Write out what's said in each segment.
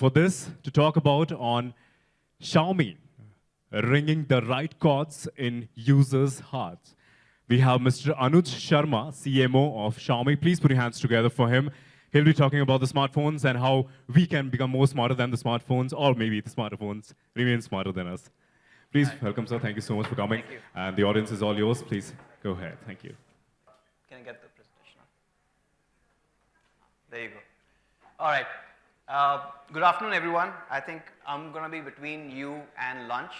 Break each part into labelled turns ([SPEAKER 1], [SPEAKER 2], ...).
[SPEAKER 1] For this to talk about on Xiaomi, ringing the right chords in users' hearts, we have Mr. Anuj Sharma, CMO of Xiaomi. Please put your hands together for him. He'll be talking about the smartphones and how we can become more smarter than the smartphones, or maybe the smartphones remain smarter than us. Please Hi. welcome, sir. Thank you so much for coming.
[SPEAKER 2] Thank you.
[SPEAKER 1] And the audience is all yours. Please go ahead. Thank you.
[SPEAKER 2] Can I get the presentation? There you go. All right. Uh, good afternoon, everyone. I think I'm going to be between you and lunch.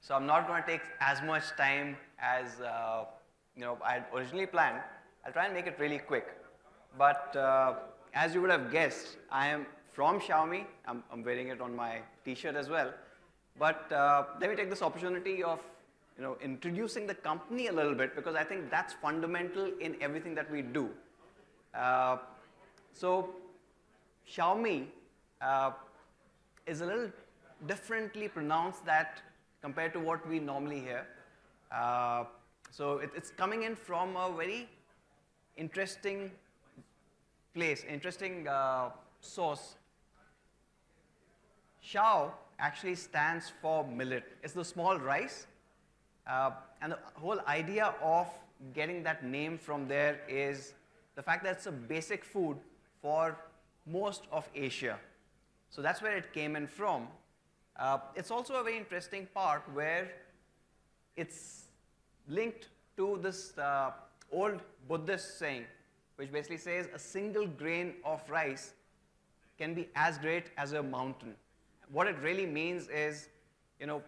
[SPEAKER 2] So I'm not going to take as much time as uh, you know I had originally planned. I'll try and make it really quick. But uh, as you would have guessed, I am from Xiaomi. I'm, I'm wearing it on my T-shirt as well. But uh, let me take this opportunity of you know, introducing the company a little bit because I think that's fundamental in everything that we do. Uh, so Xiaomi uh, is a little differently pronounced that compared to what we normally hear. Uh, so it, it's coming in from a very interesting place, interesting uh, source. Xiao actually stands for millet. It's the small rice. Uh, and the whole idea of getting that name from there is the fact that it's a basic food for most of Asia. So that's where it came in from. Uh, it's also a very interesting part where it's linked to this uh, old Buddhist saying, which basically says a single grain of rice can be as great as a mountain what it really means is, you know,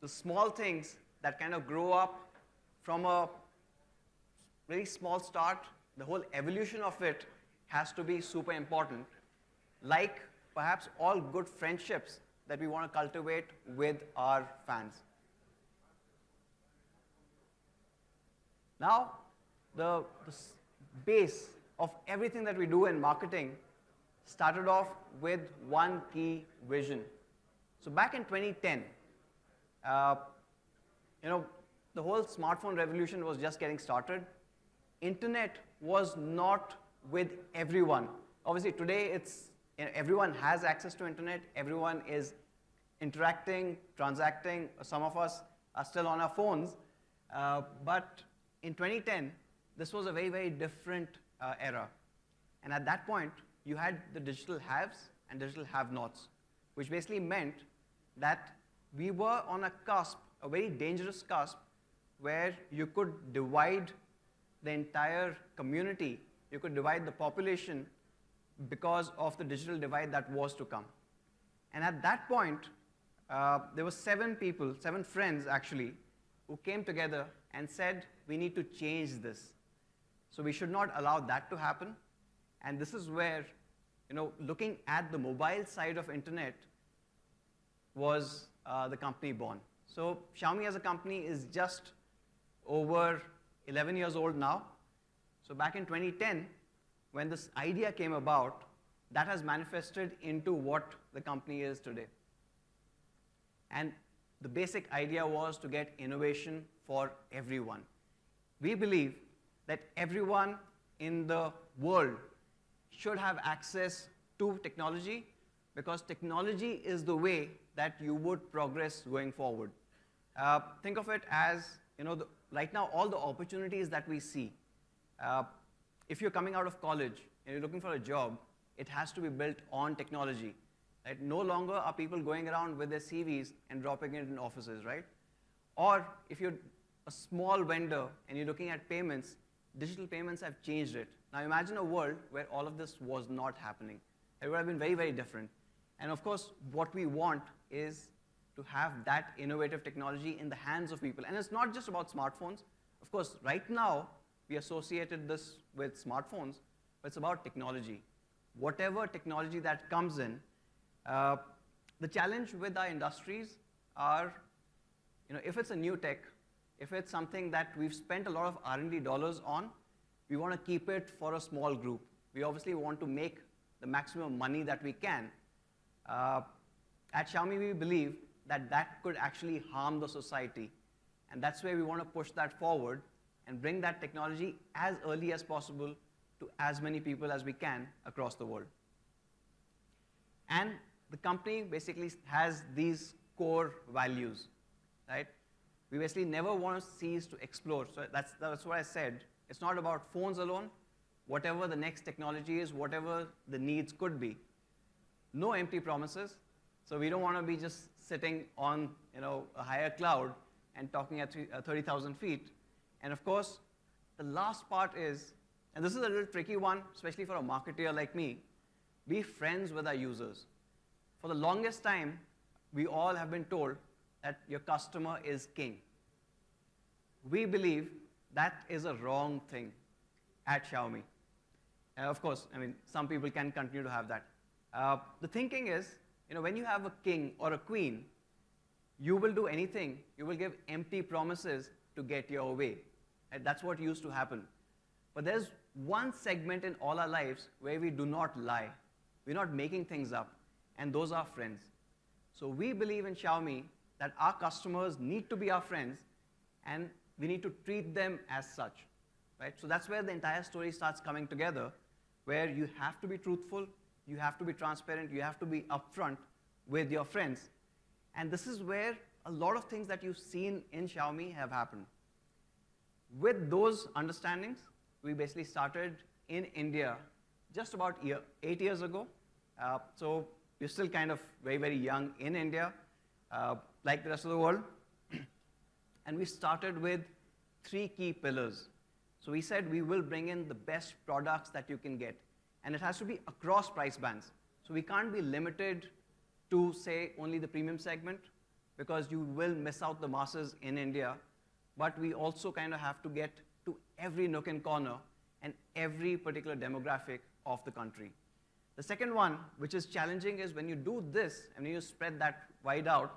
[SPEAKER 2] the small things that kind of grow up from a very small start, the whole evolution of it has to be super important. Like perhaps all good friendships that we want to cultivate with our fans. Now, the, the base of everything that we do in marketing started off with one key vision. So back in 2010, uh, you know, the whole smartphone revolution was just getting started. Internet was not with everyone. Obviously, today it's everyone has access to internet. Everyone is interacting, transacting. Some of us are still on our phones. Uh, but in 2010, this was a very, very different uh, era. And at that point, you had the digital haves and digital have-nots, which basically meant that we were on a cusp, a very dangerous cusp, where you could divide the entire community, you could divide the population because of the digital divide that was to come. And at that point, uh, there were seven people, seven friends actually, who came together and said, we need to change this. So we should not allow that to happen. And this is where, you know, looking at the mobile side of internet was uh, the company born. So Xiaomi as a company is just over 11 years old now. So back in 2010, when this idea came about, that has manifested into what the company is today. And the basic idea was to get innovation for everyone. We believe that everyone in the world should have access to technology because technology is the way that you would progress going forward. Uh, think of it as, you know, the, right now all the opportunities that we see, uh, if you're coming out of college and you're looking for a job, it has to be built on technology. Right? No longer are people going around with their CVs and dropping it in offices, right? Or if you're a small vendor and you're looking at payments, digital payments have changed it. Now imagine a world where all of this was not happening. It would have been very, very different. And of course, what we want is to have that innovative technology in the hands of people. And it's not just about smartphones. Of course, right now, we associated this with smartphones, but it's about technology. Whatever technology that comes in, uh, the challenge with our industries are, you know, if it's a new tech, if it's something that we've spent a lot of R&D dollars on, we want to keep it for a small group. We obviously want to make the maximum money that we can. Uh, at Xiaomi, we believe that that could actually harm the society. And that's where we want to push that forward and bring that technology as early as possible to as many people as we can across the world. And the company basically has these core values, right? We basically never want to cease to explore. So that's, that's what I said. It's not about phones alone. Whatever the next technology is, whatever the needs could be. No empty promises. So we don't want to be just sitting on you know, a higher cloud and talking at uh, 30,000 feet. And of course, the last part is, and this is a little tricky one, especially for a marketer like me, be friends with our users. For the longest time, we all have been told that your customer is king. We believe that is a wrong thing at Xiaomi. Uh, of course, I mean, some people can continue to have that. Uh, the thinking is, you know, when you have a king or a queen, you will do anything, you will give empty promises to get your way. And that's what used to happen. But there's one segment in all our lives where we do not lie. We're not making things up, and those are friends. So we believe in Xiaomi that our customers need to be our friends, and we need to treat them as such. Right? So that's where the entire story starts coming together, where you have to be truthful, you have to be transparent, you have to be upfront with your friends. And this is where a lot of things that you've seen in Xiaomi have happened. With those understandings, we basically started in India just about year, eight years ago. Uh, so we're still kind of very, very young in India, uh, like the rest of the world. and we started with three key pillars. So we said we will bring in the best products that you can get. And it has to be across price bands. So we can't be limited to, say, only the premium segment, because you will miss out the masses in India. But we also kind of have to get to every nook and corner and every particular demographic of the country. The second one, which is challenging, is when you do this and when you spread that wide out,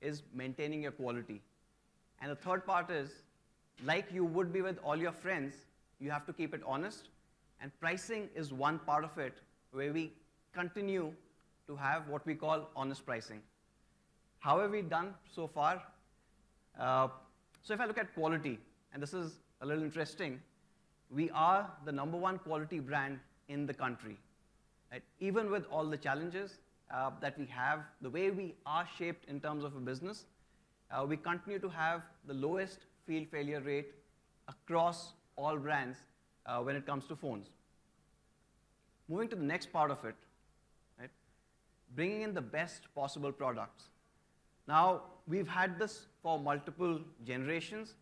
[SPEAKER 2] is maintaining your quality. And the third part is, like you would be with all your friends, you have to keep it honest. And pricing is one part of it where we continue to have what we call honest pricing. How have we done so far? Uh, so if I look at quality, and this is a little interesting, we are the number one quality brand in the country. Right? Even with all the challenges uh, that we have, the way we are shaped in terms of a business, uh, we continue to have the lowest field failure rate across all brands uh, when it comes to phones. Moving to the next part of it, right? bringing in the best possible products. Now, we've had this for multiple generations,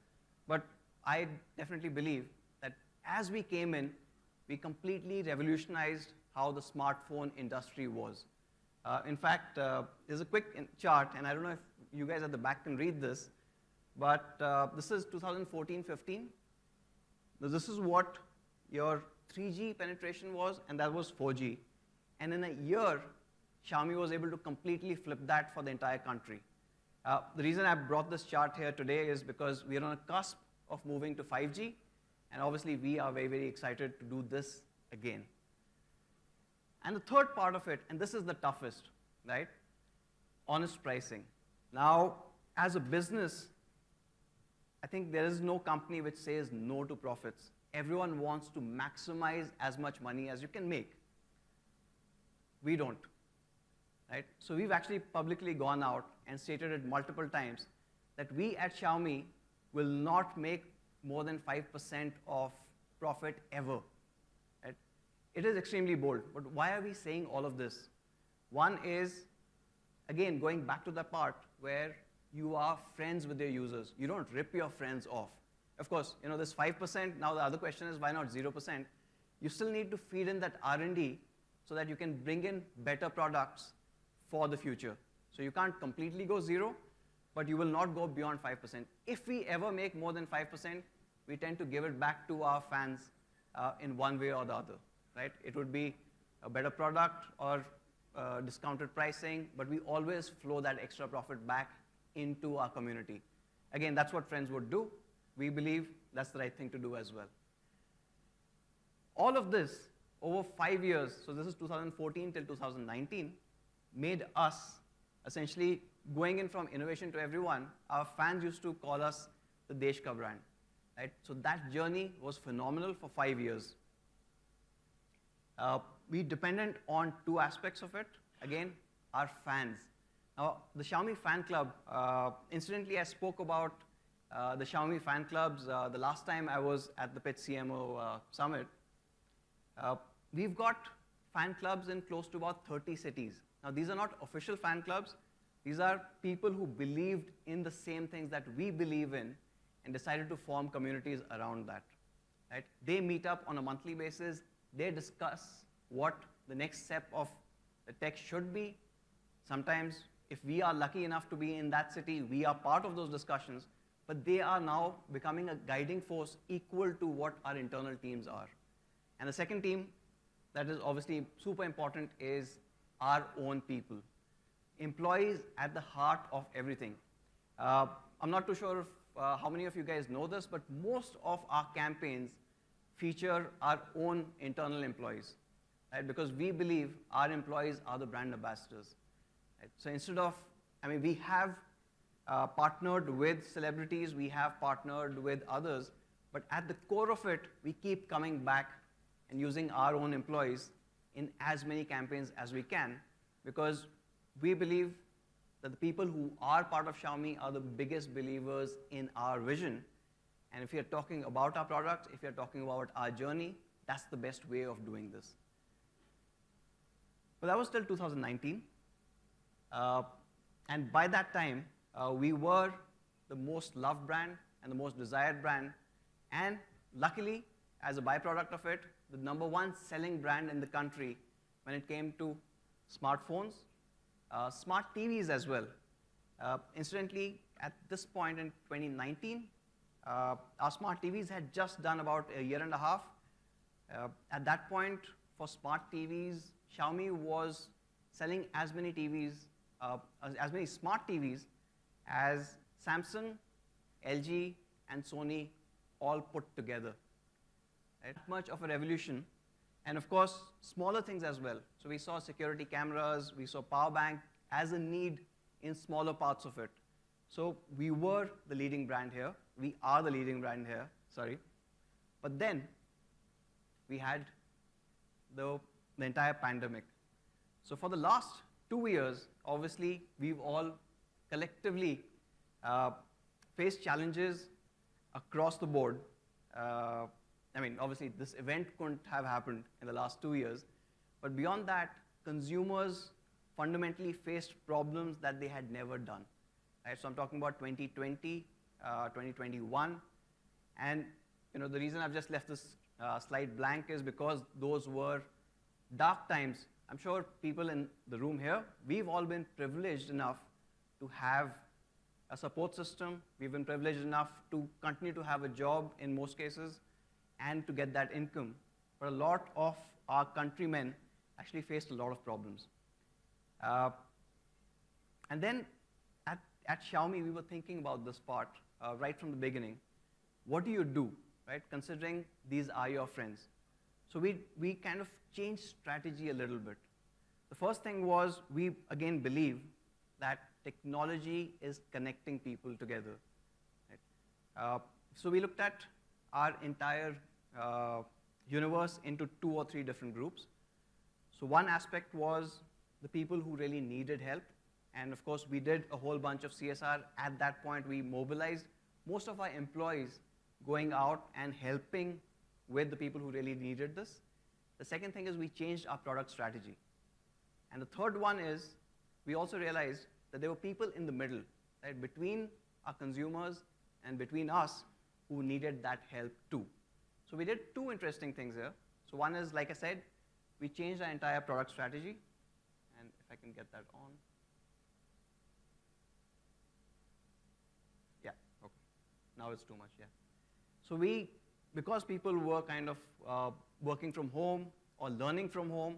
[SPEAKER 2] but I definitely believe that as we came in, we completely revolutionized how the smartphone industry was. Uh, in fact, uh, there's a quick chart, and I don't know if you guys at the back can read this, but uh, this is 2014-15. This is what your 3G penetration was, and that was 4G. And in a year, Xiaomi was able to completely flip that for the entire country. Uh, the reason I brought this chart here today is because we're on a cusp of moving to 5G, and obviously we are very, very excited to do this again. And the third part of it, and this is the toughest, right? Honest pricing. Now, as a business, I think there is no company which says no to profits. Everyone wants to maximize as much money as you can make. We don't, right? So we've actually publicly gone out and stated it multiple times that we at Xiaomi will not make more than 5% of profit ever. It is extremely bold, but why are we saying all of this? One is, again, going back to the part where you are friends with your users. You don't rip your friends off. Of course, you know, this 5%, now the other question is why not 0%? You still need to feed in that R&D so that you can bring in better products for the future. So you can't completely go zero, but you will not go beyond 5%. If we ever make more than 5%, we tend to give it back to our fans uh, in one way or the other right? It would be a better product or uh, discounted pricing, but we always flow that extra profit back into our community. Again, that's what friends would do. We believe that's the right thing to do as well. All of this over five years, so this is 2014 till 2019, made us essentially going in from innovation to everyone. Our fans used to call us the Desh Ka brand. Right? So that journey was phenomenal for five years. Uh, we dependent on two aspects of it. Again, our fans. Now, the Xiaomi fan club, uh, incidentally, I spoke about uh, the Xiaomi fan clubs uh, the last time I was at the Pitch CMO uh, summit. Uh, we've got fan clubs in close to about 30 cities. Now, these are not official fan clubs. These are people who believed in the same things that we believe in and decided to form communities around that. Right? They meet up on a monthly basis. They discuss what the next step of the tech should be. Sometimes, if we are lucky enough to be in that city, we are part of those discussions, but they are now becoming a guiding force equal to what our internal teams are. And the second team that is obviously super important is our own people. Employees at the heart of everything. Uh, I'm not too sure if, uh, how many of you guys know this, but most of our campaigns feature our own internal employees, right? Because we believe our employees are the brand ambassadors. Right? So instead of, I mean, we have uh, partnered with celebrities, we have partnered with others, but at the core of it, we keep coming back and using our own employees in as many campaigns as we can because we believe that the people who are part of Xiaomi are the biggest believers in our vision. And if you're talking about our product, if you're talking about our journey, that's the best way of doing this. But that was till 2019. Uh, and by that time, uh, we were the most loved brand and the most desired brand. And luckily, as a byproduct of it, the number one selling brand in the country when it came to smartphones, uh, smart TVs as well. Uh, incidentally, at this point in 2019, uh, our smart TVs had just done about a year and a half. Uh, at that point, for smart TVs, Xiaomi was selling as many TVs, uh, as, as many smart TVs as Samsung, LG, and Sony all put together right? much of a revolution. And of course, smaller things as well. So we saw security cameras, we saw power bank as a need in smaller parts of it. So we were the leading brand here. We are the leading brand here, sorry. But then we had the, the entire pandemic. So for the last two years, obviously, we've all collectively uh, faced challenges across the board. Uh, I mean, obviously, this event couldn't have happened in the last two years. But beyond that, consumers fundamentally faced problems that they had never done. Right? So I'm talking about 2020, uh, 2021. And you know, the reason I've just left this uh, slide blank is because those were dark times. I'm sure people in the room here, we've all been privileged enough to have a support system. We've been privileged enough to continue to have a job in most cases and to get that income. But a lot of our countrymen actually faced a lot of problems. Uh, and then at, at Xiaomi, we were thinking about this part uh, right from the beginning. What do you do, right, considering these are your friends? So we, we kind of changed strategy a little bit. The first thing was we, again, believe that technology is connecting people together. Right? Uh, so we looked at our entire uh, universe into two or three different groups. So one aspect was the people who really needed help. And of course, we did a whole bunch of CSR. At that point, we mobilized most of our employees going out and helping with the people who really needed this. The second thing is we changed our product strategy. And the third one is we also realized that there were people in the middle, right, between our consumers and between us who needed that help too. So we did two interesting things here. So one is, like I said, we changed our entire product strategy. And if I can get that on. Yeah, okay. Now it's too much, yeah. So we, because people were kind of uh, working from home or learning from home,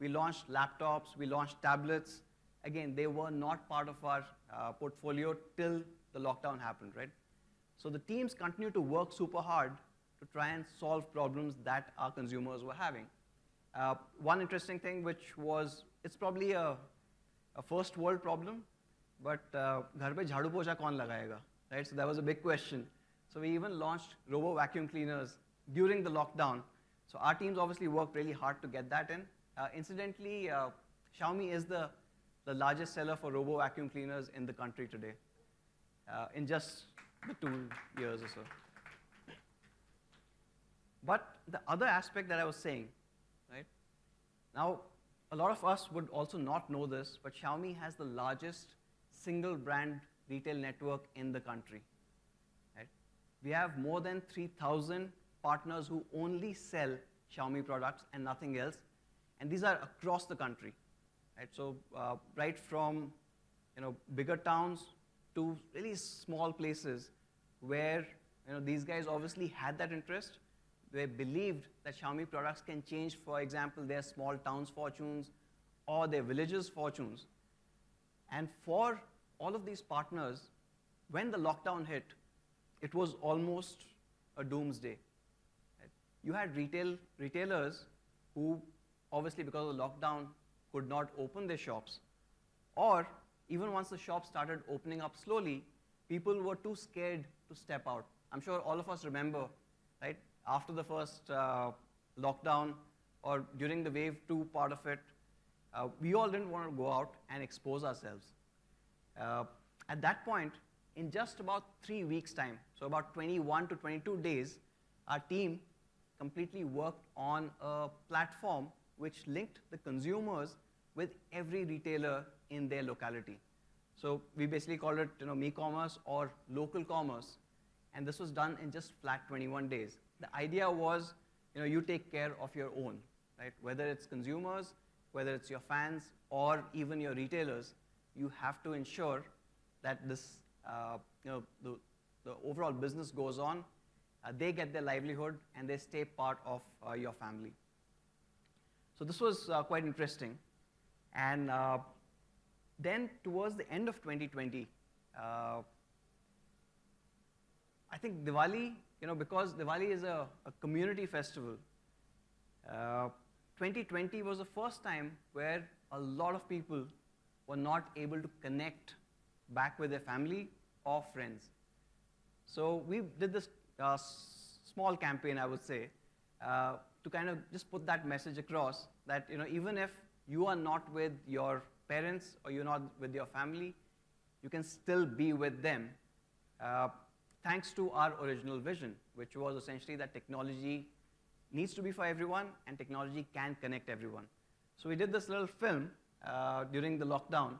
[SPEAKER 2] we launched laptops, we launched tablets. Again, they were not part of our uh, portfolio till the lockdown happened, right? So the teams continue to work super hard to try and solve problems that our consumers were having. Uh, one interesting thing which was, it's probably a, a first world problem, but uh, घर पे झाड़ू पोछा कौन लगाएगा, right? So that was a big question. So we even launched robo vacuum cleaners during the lockdown. So our teams obviously worked really hard to get that in. Uh, incidentally, uh, Xiaomi is the the largest seller for robo vacuum cleaners in the country today, uh, in just the two years or so. But the other aspect that I was saying, right? Now, a lot of us would also not know this, but Xiaomi has the largest single brand retail network in the country. Right? We have more than 3,000 partners who only sell Xiaomi products and nothing else, and these are across the country. Right? So uh, right from you know, bigger towns to really small places where you know, these guys obviously had that interest, they believed that Xiaomi products can change, for example, their small towns' fortunes or their villages' fortunes. And for all of these partners, when the lockdown hit, it was almost a doomsday. You had retail, retailers who, obviously because of the lockdown, could not open their shops. Or even once the shops started opening up slowly, people were too scared to step out. I'm sure all of us remember, right? after the first uh, lockdown or during the wave two part of it, uh, we all didn't want to go out and expose ourselves. Uh, at that point, in just about three weeks' time, so about 21 to 22 days, our team completely worked on a platform which linked the consumers with every retailer in their locality. So we basically called it you know, Mi-commerce or local commerce, and this was done in just flat 21 days the idea was, you know, you take care of your own, right? Whether it's consumers, whether it's your fans, or even your retailers, you have to ensure that this, uh, you know, the, the overall business goes on, uh, they get their livelihood, and they stay part of uh, your family. So this was uh, quite interesting. And uh, then towards the end of 2020, uh, I think Diwali you know, because Diwali is a, a community festival, uh, 2020 was the first time where a lot of people were not able to connect back with their family or friends. So we did this uh, small campaign, I would say, uh, to kind of just put that message across that you know, even if you are not with your parents or you're not with your family, you can still be with them. Uh, thanks to our original vision, which was essentially that technology needs to be for everyone and technology can connect everyone. So we did this little film uh, during the lockdown.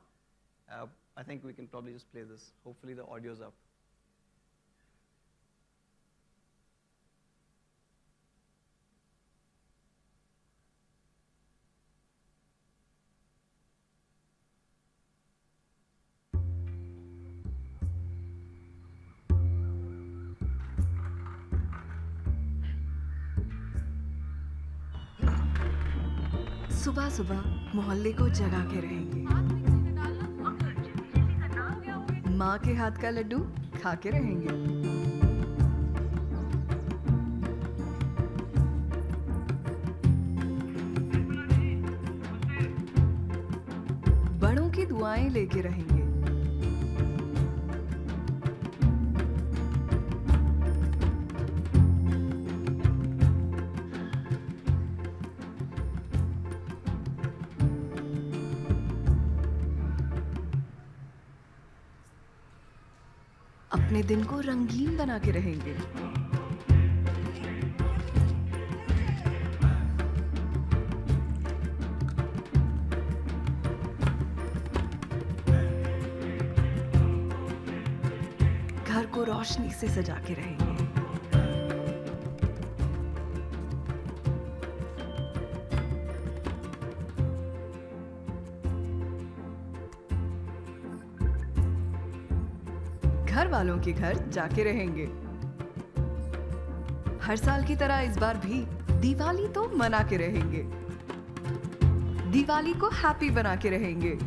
[SPEAKER 2] Uh, I think we can probably just play this. Hopefully the audio's up.
[SPEAKER 3] सुबह सुबह मोहल्ले को जगा के रहेंगे। माँ के हाथ का लड्डू खा के रहेंगे। बड़ों की दुआएँ लेके रहेंगे। दिन को रंगीन बना के रहेंगे। घर को रोशनी से सजा के रहेंगे। वालों के घर जाके रहेंगे हर साल की तरह इस बार भी दिवाली तो मना के रहेंगे दिवाली को हैप्पी बना के रहेंगे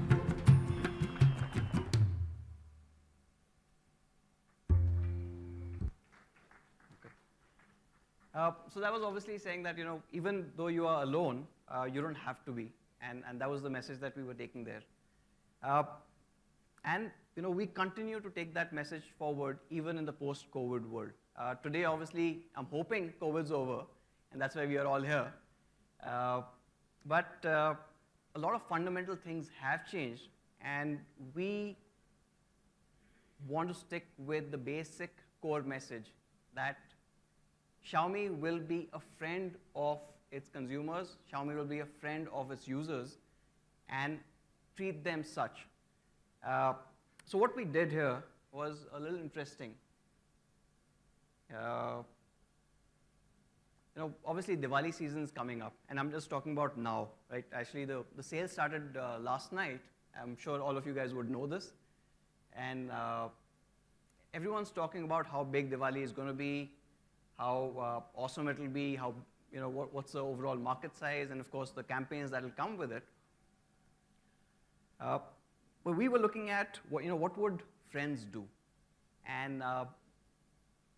[SPEAKER 2] Uh, so that was obviously saying that, you know, even though you are alone, uh, you don't have to be. And, and that was the message that we were taking there. Uh, and, you know, we continue to take that message forward even in the post-COVID world. Uh, today, obviously, I'm hoping COVID's over, and that's why we are all here. Uh, but uh, a lot of fundamental things have changed, and we want to stick with the basic core message that Xiaomi will be a friend of its consumers, Xiaomi will be a friend of its users, and treat them such. Uh, so what we did here was a little interesting. Uh, you know, obviously Diwali season is coming up, and I'm just talking about now, right? Actually, the, the sale started uh, last night. I'm sure all of you guys would know this. And uh, everyone's talking about how big Diwali is going to be, how uh, awesome it will be, how, you know, what, what's the overall market size, and of course the campaigns that will come with it. But we were looking at, what, you know, what would friends do? And uh,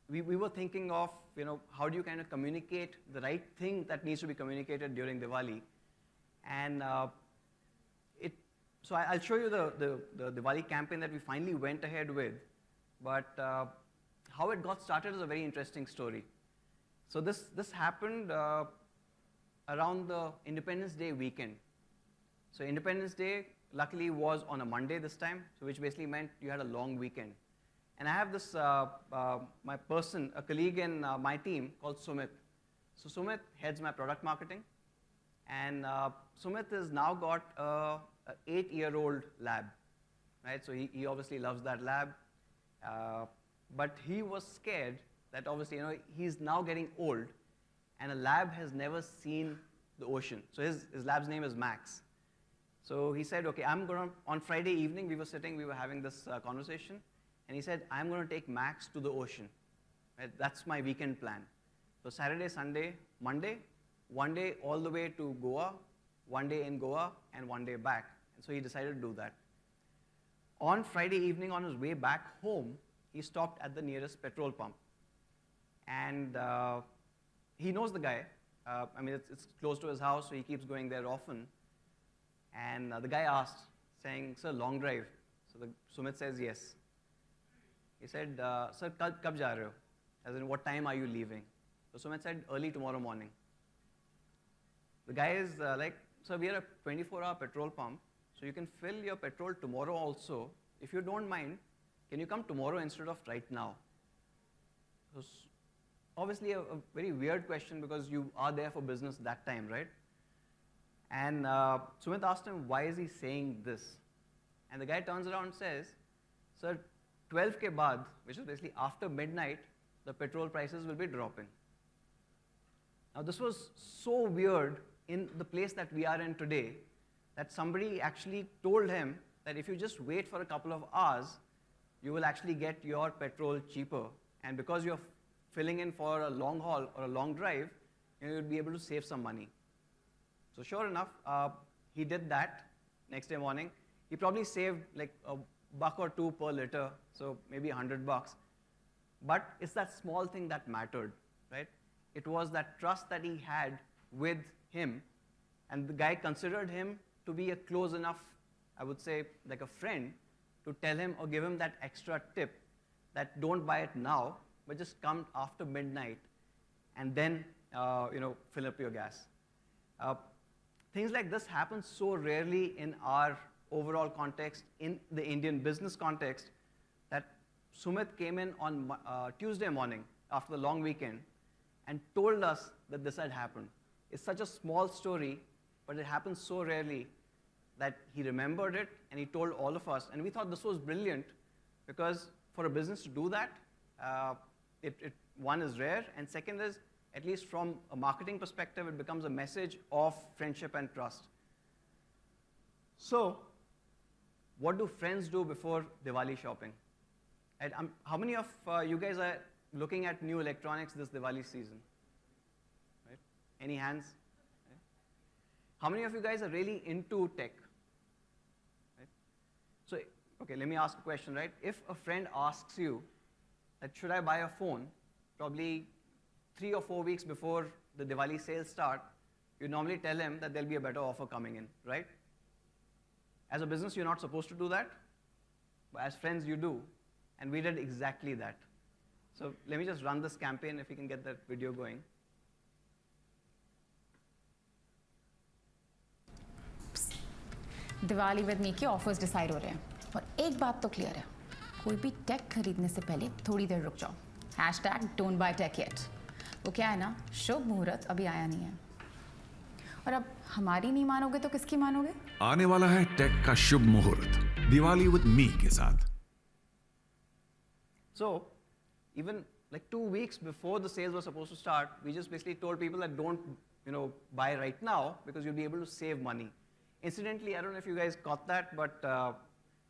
[SPEAKER 2] we, we were thinking of, you know, how do you kind of communicate the right thing that needs to be communicated during Diwali? And uh, it, so I, will show you the, the, the, Diwali campaign that we finally went ahead with. But uh, how it got started is a very interesting story. So this, this happened uh, around the Independence Day weekend. So Independence Day, luckily, was on a Monday this time, so which basically meant you had a long weekend. And I have this, uh, uh, my person, a colleague in uh, my team called Sumit. So Sumit heads my product marketing. And uh, Sumit has now got a, a eight-year-old lab, right? So he, he obviously loves that lab. Uh, but he was scared that obviously, you know, he's now getting old and a lab has never seen the ocean. So his, his lab's name is Max. So he said, okay, I'm going to, on Friday evening, we were sitting, we were having this uh, conversation. And he said, I'm going to take Max to the ocean. Right? That's my weekend plan. So Saturday, Sunday, Monday, one day all the way to Goa, one day in Goa, and one day back. And so he decided to do that. On Friday evening, on his way back home, he stopped at the nearest petrol pump. And uh, he knows the guy. Uh, I mean, it's, it's, close to his house, so he keeps going there often. And uh, the guy asked, saying, Sir, long drive. So the, Sumit says, Yes. He said, uh, Sir, kab, ja rahe ho? As in, what time are you leaving? So Sumit said, Early tomorrow morning. The guy is uh, like, Sir, we are a 24 hour petrol pump, so you can fill your petrol tomorrow also. If you don't mind, can you come tomorrow instead of right now? So obviously a, a, very weird question because you are there for business that time, right? And uh, Sumit asked him, why is he saying this? And the guy turns around and says, Sir, 12 ke baad, which is basically after midnight, the petrol prices will be dropping. Now this was so weird in the place that we are in today that somebody actually told him that if you just wait for a couple of hours, you will actually get your petrol cheaper. And because you're filling in for a long haul or a long drive, you will be able to save some money. So sure enough, uh, he did that next day morning. He probably saved like a buck or two per liter, so maybe 100 bucks. But it's that small thing that mattered, right? It was that trust that he had with him, and the guy considered him to be a close enough, I would say, like a friend, to tell him or give him that extra tip that don't buy it now, but just come after midnight and then, uh, you know, fill up your gas. Uh, things like this happen so rarely in our overall context, in the Indian business context, that Sumit came in on uh, Tuesday morning after the long weekend and told us that this had happened. It's such a small story, but it happens so rarely that he remembered it and he told all of us. And we thought this was brilliant because for a business to do that, uh, it, it, one is rare, and second is, at least from a marketing perspective, it becomes a message of friendship and trust. So, what do friends do before Diwali shopping? And, um, how many of uh, you guys are looking at new electronics this Diwali season? Right? Any hands? Right? How many of you guys are really into tech? Right? So, okay, let me ask a question, right? If a friend asks you that should I buy a phone, probably three or four weeks before the Diwali sales start, you normally tell him that there'll be a better offer coming in, right? As a business, you're not supposed to do that, but as friends, you do. And we did exactly that. So let Mi just run this campaign if we can get that video going.
[SPEAKER 4] Diwali with me, के offers decide. हो रहे हैं और एक बात तो clear है कोई भी टेक खरीदने से पहले थोड़ी देर रुक वो क्या है ना शुभ मुहूर्त अभी आया नहीं है। और अब हमारी नहीं मानोगे तो किसकी मानोगे?
[SPEAKER 5] आने वाला है टेक का शुभ मुहूर्त दिवाली विद मी के साथ।
[SPEAKER 2] So even like two weeks before the sales were suppose to start we just basically told people that don't you know buy right now because you be able to save money incidentally I don't know if you guys got that but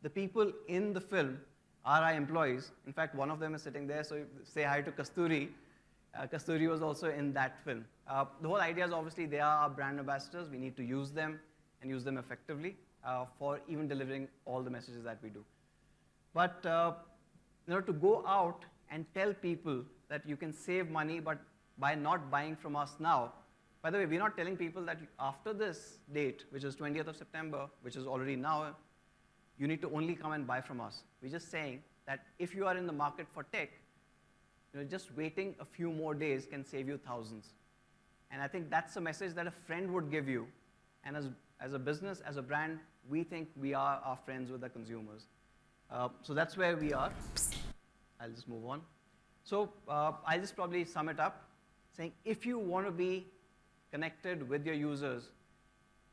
[SPEAKER 2] the people in the film are I employees in one of them is sitting there so say hi to Kasturi Uh, Kasturi was also in that film. Uh, the whole idea is obviously they are our brand ambassadors. We need to use them and use them effectively uh, for even delivering all the messages that we do. But uh, you know, to go out and tell people that you can save money, but by not buying from us now. By the way, we're not telling people that after this date, which is 20th of September, which is already now, you need to only come and buy from us. We're just saying that if you are in the market for tech, you know, just waiting a few more days can save you thousands. And I think that's a message that a friend would give you. And as, as a business, as a brand, we think we are our friends with the consumers. Uh, so that's where we are. I'll just move on. So uh, I'll just probably sum it up saying if you want to be connected with your users,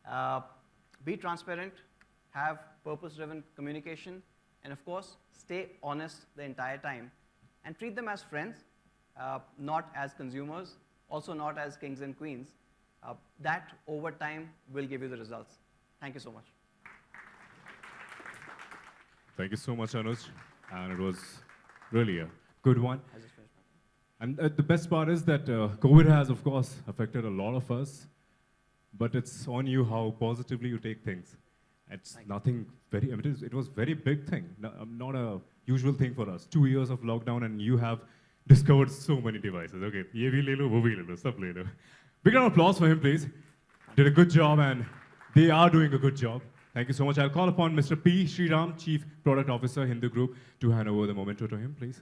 [SPEAKER 2] uh, be transparent, have purpose driven communication, and of course, stay honest the entire time and treat them as friends, uh, not as consumers, also not as kings and queens. Uh, that over time will give you the results. Thank you so much.
[SPEAKER 1] Thank you so much, Anuj. And it was really a good one.
[SPEAKER 2] I just finished my
[SPEAKER 1] And uh, the best part is that uh, COVID has, of course, affected a lot of us, but it's on you how positively you take things. It's nothing very, I mean, it was very big thing, no, um, not a usual thing for us. Two years of lockdown and you have discovered so many devices. Okay, ye bhi le lo, wo bhi le lo, sab le lo. Big round of applause for him, please. Did a good job and they are doing a good job. Thank you so much. I'll call upon Mr. P. Sriram, Chief Product Officer, Hindu Group, to hand over the memento to him, please.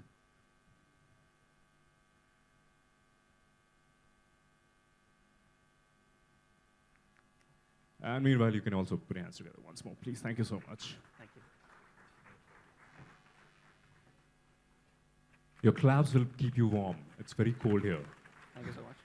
[SPEAKER 1] And meanwhile, you can also put your hands together once more, please. Thank you so much. Your claps will keep you warm. It's very cold here.
[SPEAKER 2] Thank you so much.